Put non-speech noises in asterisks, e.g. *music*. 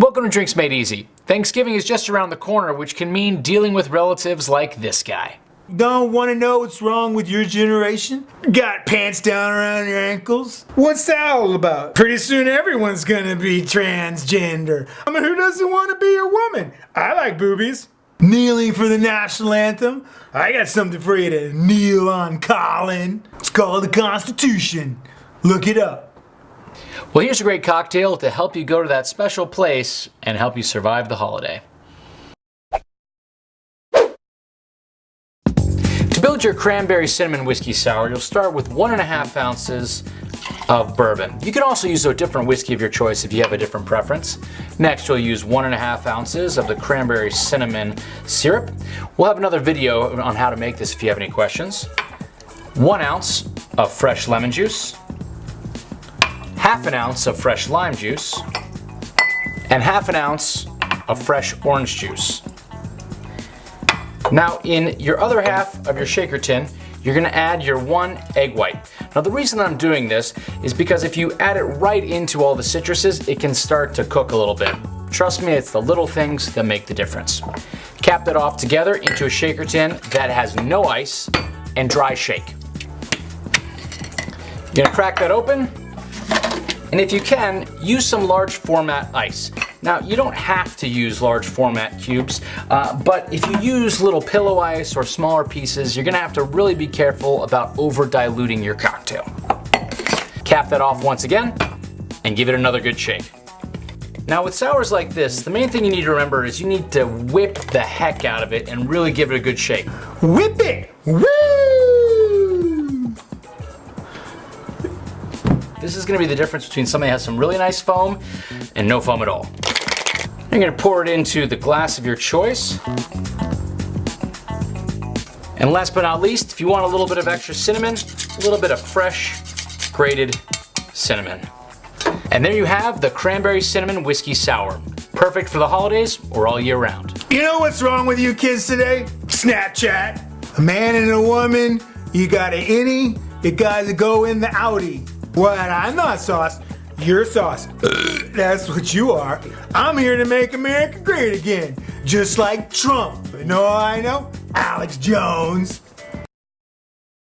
Welcome to Drinks Made Easy. Thanksgiving is just around the corner, which can mean dealing with relatives like this guy. Don't want to know what's wrong with your generation? Got pants down around your ankles? What's that all about? Pretty soon everyone's gonna be transgender. I mean, who doesn't want to be a woman? I like boobies. Kneeling for the national anthem? I got something for you to kneel on, Colin. It's called the Constitution. Look it up. Well, here's a great cocktail to help you go to that special place and help you survive the holiday. To build your cranberry cinnamon whiskey sour, you'll start with one and a half ounces of bourbon. You can also use a different whiskey of your choice if you have a different preference. Next, you'll use one and a half ounces of the cranberry cinnamon syrup. We'll have another video on how to make this if you have any questions. One ounce of fresh lemon juice, half an ounce of fresh lime juice, and half an ounce of fresh orange juice. Now in your other half of your shaker tin, you're gonna add your one egg white. Now the reason I'm doing this is because if you add it right into all the citruses, it can start to cook a little bit. Trust me, it's the little things that make the difference. Cap that off together into a shaker tin that has no ice and dry shake. You're gonna crack that open, and if you can, use some large format ice. Now, you don't have to use large format cubes, uh, but if you use little pillow ice or smaller pieces, you're gonna have to really be careful about over diluting your cocktail. Cap that off once again, and give it another good shake. Now with sours like this, the main thing you need to remember is you need to whip the heck out of it and really give it a good shake. Whip it! Woo! This is gonna be the difference between something that has some really nice foam and no foam at all. You're gonna pour it into the glass of your choice. And last but not least, if you want a little bit of extra cinnamon, a little bit of fresh grated cinnamon. And there you have the Cranberry Cinnamon Whiskey Sour. Perfect for the holidays or all year round. You know what's wrong with you kids today? Snapchat. A man and a woman, you got an innie, you gotta go in the outie. What? I'm not sauce. You're sauce. *clears throat* That's what you are. I'm here to make America great again. Just like Trump. Know I know? Alex Jones.